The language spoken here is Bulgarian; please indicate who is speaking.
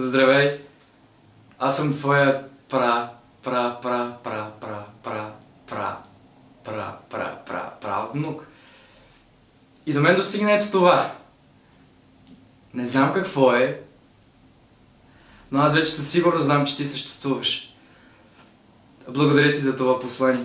Speaker 1: Здравей! Аз съм твоя пра, пра, пра, пра, пра, пра, пра, пра, пра, пра, пра, внук. И до мен достигна ето това. Не знам какво е, но аз вече със сигурност знам, че ти съществуваш. Благодаря ти за това послание.